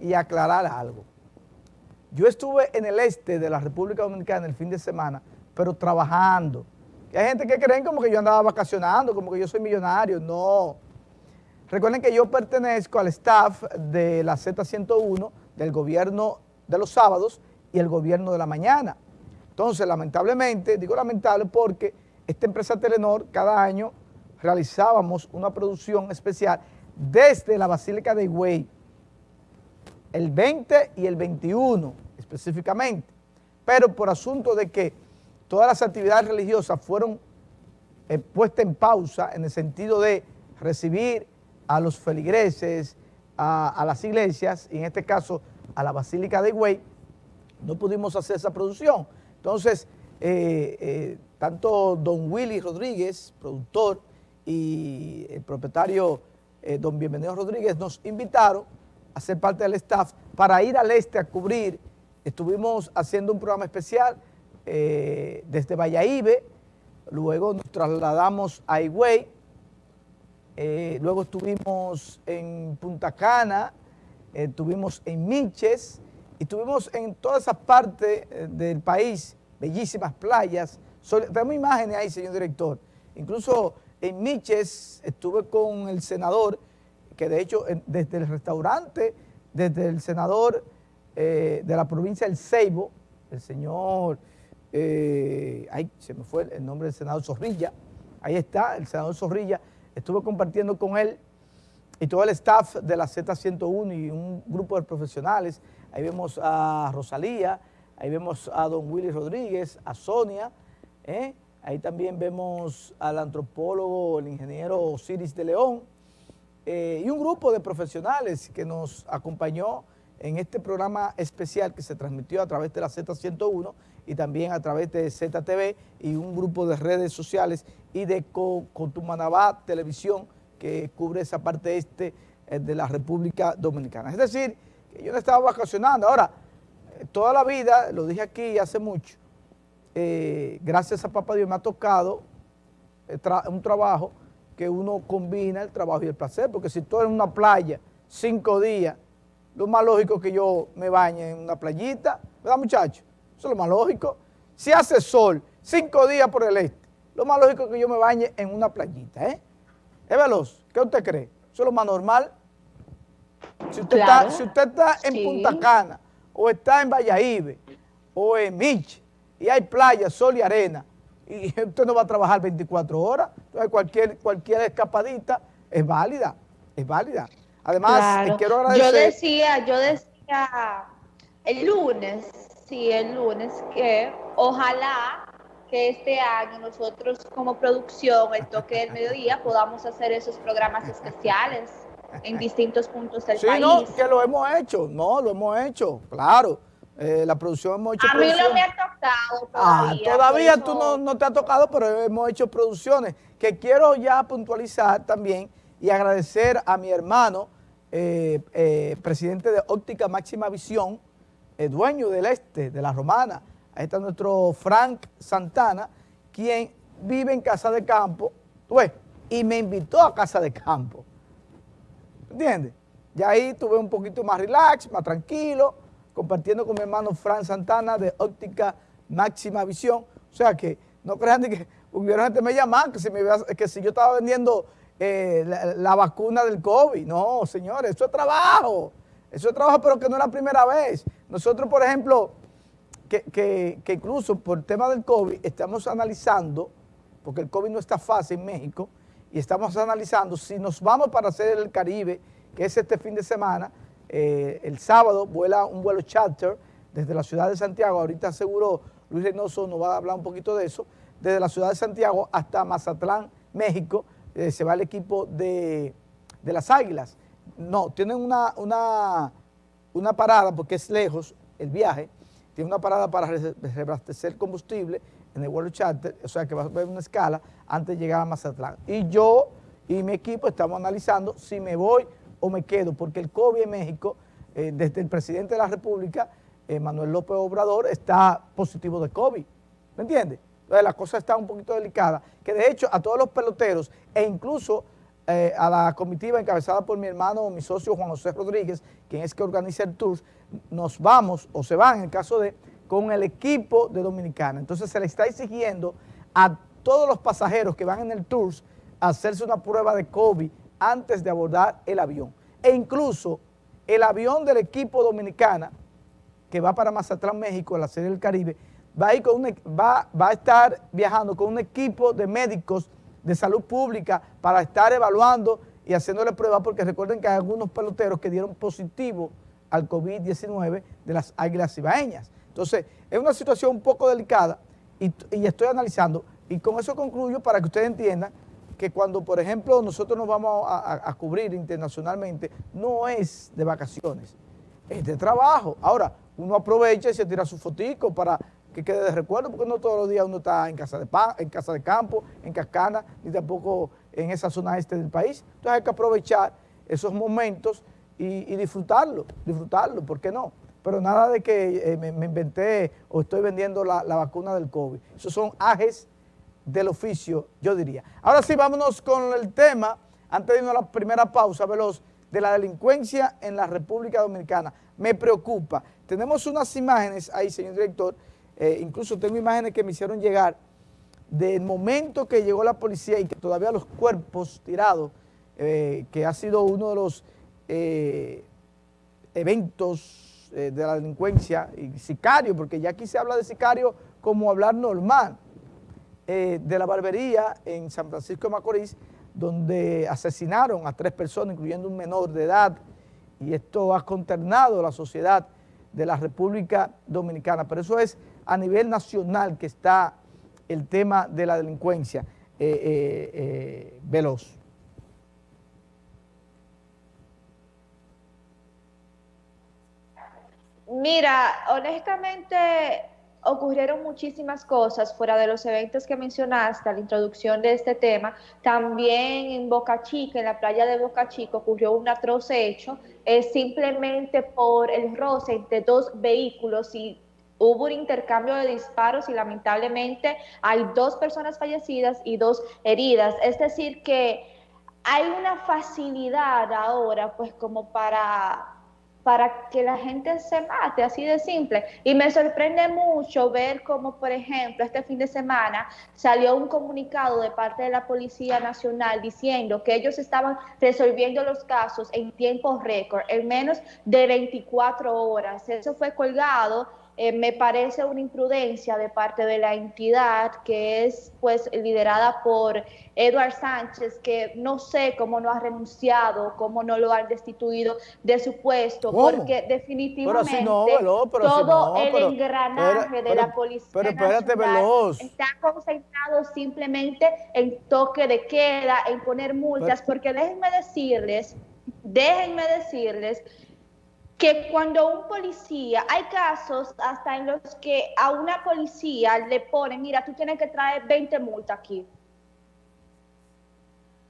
y aclarar algo. Yo estuve en el este de la República Dominicana el fin de semana, pero trabajando. hay gente que creen como que yo andaba vacacionando, como que yo soy millonario. No. Recuerden que yo pertenezco al staff de la Z101, del gobierno de los sábados y el gobierno de la mañana. Entonces, lamentablemente, digo lamentable porque esta empresa Telenor cada año realizábamos una producción especial desde la Basílica de Higüey, el 20 y el 21 específicamente, pero por asunto de que todas las actividades religiosas fueron eh, puestas en pausa en el sentido de recibir a los feligreses, a, las iglesias, y en este caso a la Basílica de Higüey, no pudimos hacer esa producción. Entonces, eh, eh, tanto don Willy Rodríguez, productor, y el propietario don Bienvenido Rodríguez nos invitaron a ser parte del staff para ir al este a cubrir. Estuvimos haciendo un programa especial eh, desde Valladolid, luego nos trasladamos a Higüey, eh, luego estuvimos en Punta Cana, estuvimos en Minches, y estuvimos en toda esa parte eh, del país, bellísimas playas. Tenemos imágenes ahí, señor director. Incluso en Minches estuve con el senador que de hecho desde el restaurante, desde el senador eh, de la provincia del Ceibo, el señor, eh, ay, se me fue el nombre del senador Zorrilla, ahí está, el senador Zorrilla, estuve compartiendo con él y todo el staff de la Z101 y un grupo de profesionales, ahí vemos a Rosalía, ahí vemos a don Willy Rodríguez, a Sonia, ¿eh? ahí también vemos al antropólogo, el ingeniero Osiris de León, eh, y un grupo de profesionales que nos acompañó en este programa especial que se transmitió a través de la Z101 y también a través de ZTV y un grupo de redes sociales y de Cotumanabá Televisión que cubre esa parte este eh, de la República Dominicana. Es decir, que yo no estaba vacacionando. Ahora, eh, toda la vida, lo dije aquí hace mucho, gracias a Papá Dios me ha tocado un trabajo que uno combina el trabajo y el placer, porque si tú en una playa cinco días, lo más lógico es que yo me bañe en una playita, ¿verdad muchachos? Eso es lo más lógico. Si hace sol cinco días por el este, lo más lógico es que yo me bañe en una playita, ¿eh? Es veloz, ¿qué usted cree? Eso es lo más normal. Si usted, está, si usted está en Punta Cana, o está en Valladolid, o en Mich, y hay playa, sol y arena, y usted no va a trabajar 24 horas, entonces cualquier, cualquier escapadita es válida, es válida. Además, quiero agradecer... Yo decía, yo decía el lunes, sí, el lunes, que ojalá que este año nosotros como producción, el toque del mediodía, podamos hacer esos programas especiales en distintos puntos del país. Sí, no, que lo hemos hecho, no, lo hemos hecho, claro. Eh, la producción hemos hecho A mí no me ha tocado todavía. Ah, todavía tú no, te ha tocado, pero hemos hecho producciones que quiero ya puntualizar también y agradecer a mi hermano, eh, eh, presidente de Óptica Máxima Visión, dueño del Este, de la Romana. Ahí está nuestro Frank Santana, quien vive en Casa de Campo, y me invitó a Casa de Campo. ¿Entiendes? Ya ahí tuve un poquito más relax, más tranquilo, compartiendo con mi hermano Fran Santana de Óptica Máxima Visión. O sea que no crean que hubiera gente me llaman que si, me, que si yo estaba vendiendo eh, la, vacuna del COVID. No, señores, eso es trabajo. Eso es trabajo, pero que no es la primera vez. Nosotros, por ejemplo, que, que incluso por el tema del COVID estamos analizando, porque el COVID no está fácil en México, y estamos analizando si nos vamos para hacer el Caribe, que es este fin de semana, eh, el sábado vuela un vuelo charter desde la ciudad de Santiago, ahorita seguro Luis Reynoso nos va a hablar un poquito de eso, desde la ciudad de Santiago hasta Mazatlán, México, eh, se va el equipo de, las Águilas. No, tienen una, una, una parada porque es lejos el viaje, tiene una parada para reabastecer combustible en el vuelo charter, o sea que va a haber una escala antes de llegar a Mazatlán. Y yo y mi equipo estamos analizando si me voy o me quedo, porque el COVID en México, eh, desde el presidente de la República, eh, Manuel López Obrador, está positivo de COVID, ¿me entiendes? Entonces la cosa está un poquito delicada, que de hecho a todos los peloteros e incluso eh, a la comitiva encabezada por mi hermano, mi socio Juan José Rodríguez, quien es que organiza el tour, nos vamos, o se van en el caso de, con el equipo de Dominicana. Entonces se le está exigiendo a todos los pasajeros que van en el tour hacerse una prueba de COVID antes de abordar el avión. E incluso el avión del equipo dominicana, que va para Mazatlán, México, en la serie del Caribe, va a, con va, va a estar viajando con un equipo de médicos de salud pública para estar evaluando y haciéndole pruebas, porque recuerden que hay algunos peloteros que dieron positivo al COVID-19 de las águilas ibaeñas. Entonces, es una situación un poco delicada y, estoy analizando, y con eso concluyo para que ustedes entiendan que cuando, por ejemplo, nosotros nos vamos a, cubrir internacionalmente, no es de vacaciones, es de trabajo. Ahora, uno aprovecha y se tira su fotico para que quede de recuerdo, porque no todos los días uno está en casa de, en casa de campo, en Cascana, ni tampoco en esa zona este del país. Entonces hay que aprovechar esos momentos y, disfrutarlo, disfrutarlo, ¿por qué no? Pero nada de que eh, me, inventé o estoy vendiendo la, vacuna del COVID. Esos son ajes del oficio, yo diría. Ahora sí, vámonos con el tema, antes de irnos a la primera pausa, veloz, de la delincuencia en la República Dominicana. Me preocupa. Tenemos unas imágenes ahí, señor director, eh, incluso tengo imágenes que me hicieron llegar del momento que llegó la policía y que todavía los cuerpos tirados, eh, que ha sido uno de los eh, eventos de la delincuencia y sicario, porque ya aquí se habla de sicario como hablar normal, de la barbería en San Francisco de Macorís, donde asesinaron a tres personas, incluyendo un menor de edad, y esto ha consternado la sociedad de la República Dominicana. Pero eso es a nivel nacional que está el tema de la delincuencia eh, eh, eh, veloz. Mira, honestamente ocurrieron muchísimas cosas fuera de los eventos que mencionaste a la introducción de este tema. También en Boca Chica, en la playa de Boca Chica, ocurrió un atroz hecho, es simplemente por el roce entre dos vehículos y hubo un intercambio de disparos y lamentablemente hay dos personas fallecidas y dos heridas. Es decir, que hay una facilidad ahora, pues como para para que la gente se mate, así de simple. Y me sorprende mucho ver cómo, por ejemplo, este fin de semana salió un comunicado de parte de la Policía Nacional diciendo que ellos estaban resolviendo los casos en tiempo récord, en menos de 24 horas. Eso fue colgado eh, me parece una imprudencia de parte de la entidad que es pues liderada por Eduard Sánchez, que no sé cómo no ha renunciado, cómo no lo han destituido de su puesto, porque definitivamente todo el engranaje de la policía está concentrado simplemente en toque de queda, en poner multas, porque déjenme decirles, déjenme decirles que cuando un policía, hay casos hasta en los que a una policía le ponen, mira, tú tienes que traer 20 multas aquí.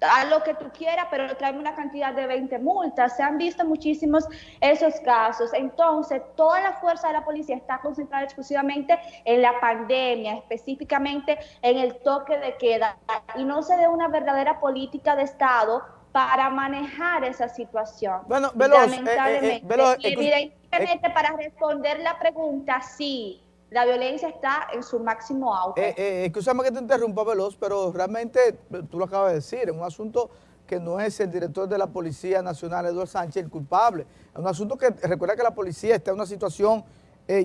Haz lo que tú quieras, pero tráeme una cantidad de 20 multas. Se han visto muchísimos esos casos. Entonces, toda la fuerza de la policía está concentrada exclusivamente en la pandemia, específicamente en el toque de queda, y no se ve una verdadera política de Estado para manejar esa situación. Bueno, veloz, eh, eh, eh, evidentemente, para responder la pregunta, sí, la violencia está en su máximo auge. Eh, escúchame que te interrumpa, Veloz, pero realmente, tú lo acabas de decir, es un asunto que no es el director de la Policía Nacional, Eduardo Sánchez, el culpable. Es un asunto que, recuerda que la policía está en una situación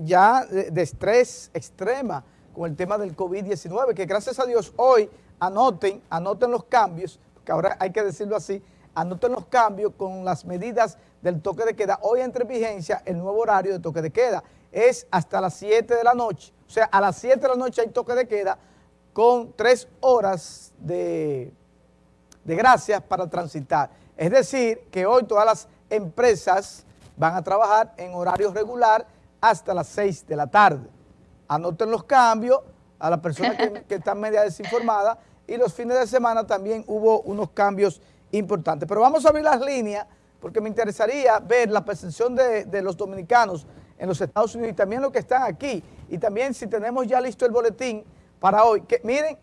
ya de, de, estrés extrema con el tema del COVID-19, que gracias a Dios hoy anoten, anoten los cambios, que ahora hay que decirlo así, anoten los cambios con las medidas del toque de queda. Hoy entra en vigencia el nuevo horario de toque de queda. Es hasta las 7 de la noche. O sea, a las 7 de la noche hay toque de queda con 3 horas de, de gracias para transitar. Es decir, que hoy todas las empresas van a trabajar en horario regular hasta las 6 de la tarde. Anoten los cambios a las personas que, que están media desinformadas y los fines de semana también hubo unos cambios importantes. Pero vamos a abrir las líneas porque me interesaría ver la percepción de, los dominicanos en los Estados Unidos y también los que están aquí. Y también si tenemos ya listo el boletín para hoy. Que, miren,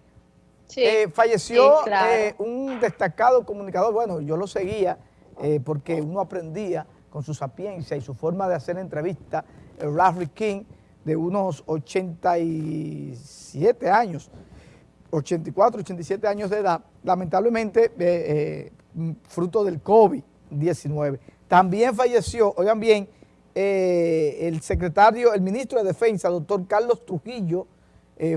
Eh, falleció eh, un destacado comunicador, bueno, yo lo seguía eh, porque uno aprendía con su sapiencia y su forma de hacer entrevistas, Larry King, de unos 87 años, 84, 87 años de edad, lamentablemente fruto del COVID-19. También falleció, oigan bien, el secretario, el ministro de Defensa, doctor Carlos Trujillo,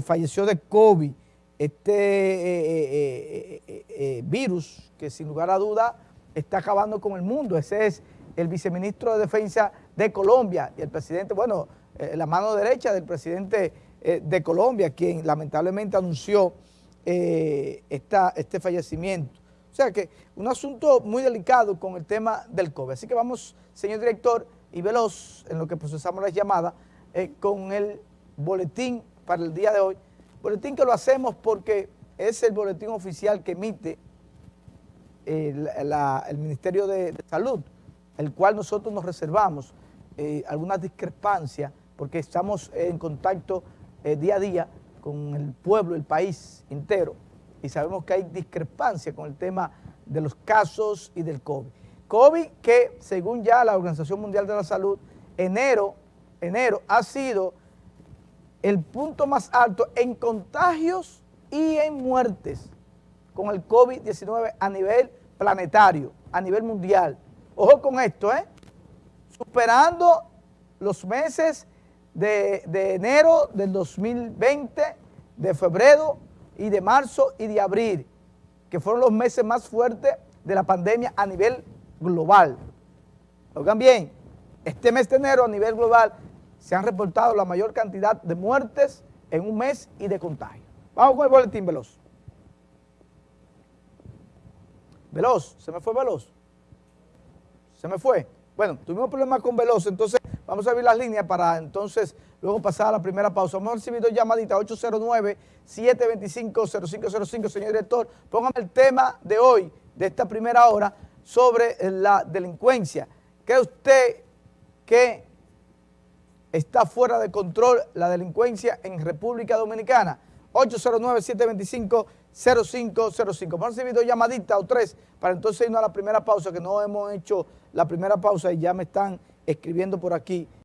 falleció de COVID este eh, eh, eh, virus que sin lugar a duda está acabando con el mundo. Ese es el viceministro de Defensa de Colombia y el presidente, bueno, la mano derecha del presidente de Colombia, quien lamentablemente anunció este fallecimiento. O sea que un asunto muy delicado con el tema del COVID. Así que vamos, señor director, y veloz en lo que procesamos las llamadas, con el boletín para el día de hoy, Boletín que lo hacemos porque es el boletín oficial que emite el, Ministerio de, Salud, el cual nosotros nos reservamos eh, algunas discrepancias porque estamos en contacto eh, día a día con el pueblo, el país entero y sabemos que hay discrepancia con el tema de los casos y del COVID. COVID que según ya la Organización Mundial de la Salud, enero, enero ha sido el punto más alto en contagios y en muertes con el COVID-19 a nivel planetario, a nivel mundial. Ojo con esto, ¿eh? Superando los meses de, de enero del 2020, de febrero y de marzo y de abril, que fueron los meses más fuertes de la pandemia a nivel global. Oigan bien, este mes de enero a nivel global se han reportado la mayor cantidad de muertes en un mes y de contagio. Vamos con el boletín veloz. Veloz, ¿se me fue veloz? ¿Se me fue? Bueno, tuvimos problemas con Veloz, entonces vamos a abrir las líneas para entonces luego pasar a la primera pausa. Hemos recibido llamadita 809-725-0505. Señor director, póngame el tema de hoy, de esta primera hora, sobre la delincuencia. ¿Cree usted que está fuera de control la delincuencia en República Dominicana. 809-725-0505. Hemos recibido llamadita o tres para entonces irnos a la primera pausa, que no hemos hecho la primera pausa y ya me están escribiendo por aquí